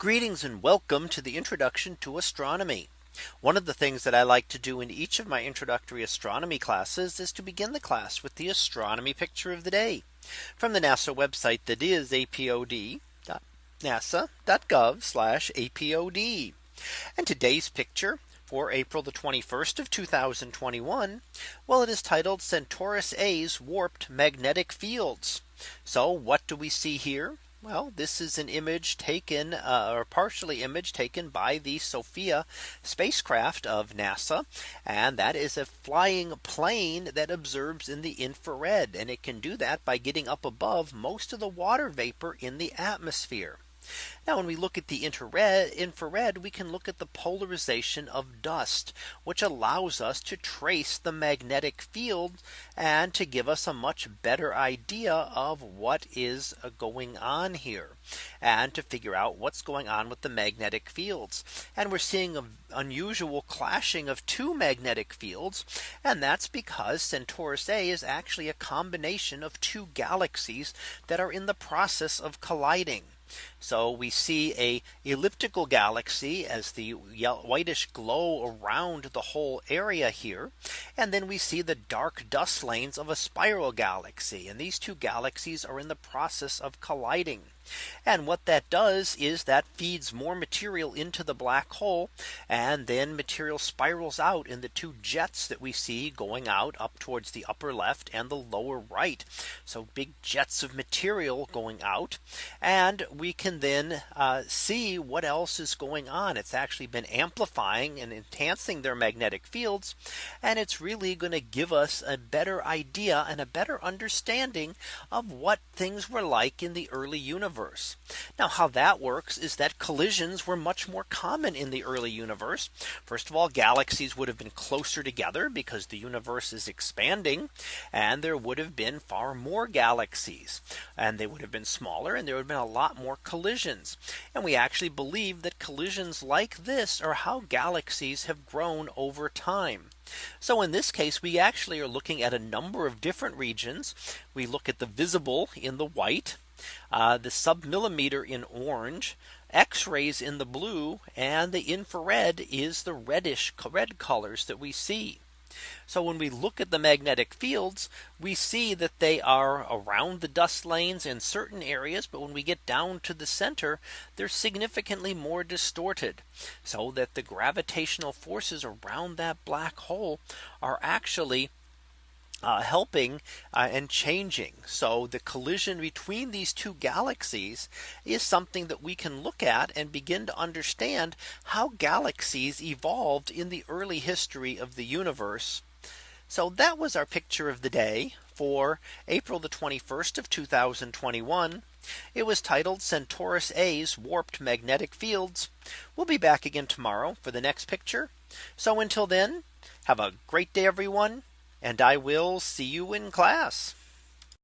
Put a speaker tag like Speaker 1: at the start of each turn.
Speaker 1: Greetings and welcome to the introduction to astronomy. One of the things that I like to do in each of my introductory astronomy classes is to begin the class with the astronomy picture of the day from the NASA website that is apod.nasa.gov apod. And today's picture for April the 21st of 2021. Well, it is titled Centaurus A's warped magnetic fields. So what do we see here? Well, this is an image taken uh, or partially image taken by the SOFIA spacecraft of NASA. And that is a flying plane that observes in the infrared. And it can do that by getting up above most of the water vapor in the atmosphere. Now when we look at the infrared we can look at the polarization of dust which allows us to trace the magnetic field and to give us a much better idea of what is going on here and to figure out what's going on with the magnetic fields. And we're seeing an unusual clashing of two magnetic fields. And that's because Centaurus A is actually a combination of two galaxies that are in the process of colliding. So we see a elliptical galaxy as the whitish glow around the whole area here. And then we see the dark dust lanes of a spiral galaxy. And these two galaxies are in the process of colliding. And what that does is that feeds more material into the black hole. And then material spirals out in the two jets that we see going out up towards the upper left and the lower right. So big jets of material going out. And we can then uh, see what else is going on. It's actually been amplifying and enhancing their magnetic fields. And it's really going to give us a better idea and a better understanding of what things were like in the early universe universe. Now how that works is that collisions were much more common in the early universe. First of all, galaxies would have been closer together because the universe is expanding and there would have been far more galaxies and they would have been smaller and there would have been a lot more collisions. And we actually believe that collisions like this are how galaxies have grown over time. So in this case, we actually are looking at a number of different regions. We look at the visible in the white uh, the submillimeter in orange, x-rays in the blue, and the infrared is the reddish red colors that we see. So when we look at the magnetic fields, we see that they are around the dust lanes in certain areas. But when we get down to the center, they're significantly more distorted so that the gravitational forces around that black hole are actually uh, helping uh, and changing. So the collision between these two galaxies is something that we can look at and begin to understand how galaxies evolved in the early history of the universe. So that was our picture of the day for April the 21st of 2021. It was titled Centaurus A's warped magnetic fields. We'll be back again tomorrow for the next picture. So until then, have a great day, everyone and I will see you in class.